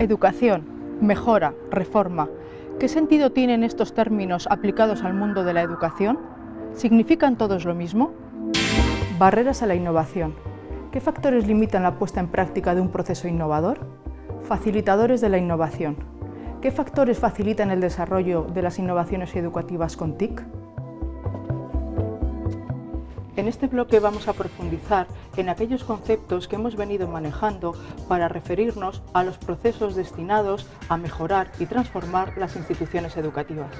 Educación, mejora, reforma. ¿Qué sentido tienen estos términos aplicados al mundo de la educación? ¿Significan todos lo mismo? Barreras a la innovación. ¿Qué factores limitan la puesta en práctica de un proceso innovador? Facilitadores de la innovación. ¿Qué factores facilitan el desarrollo de las innovaciones educativas con TIC? En este bloque vamos a profundizar en aquellos conceptos que hemos venido manejando para referirnos a los procesos destinados a mejorar y transformar las instituciones educativas.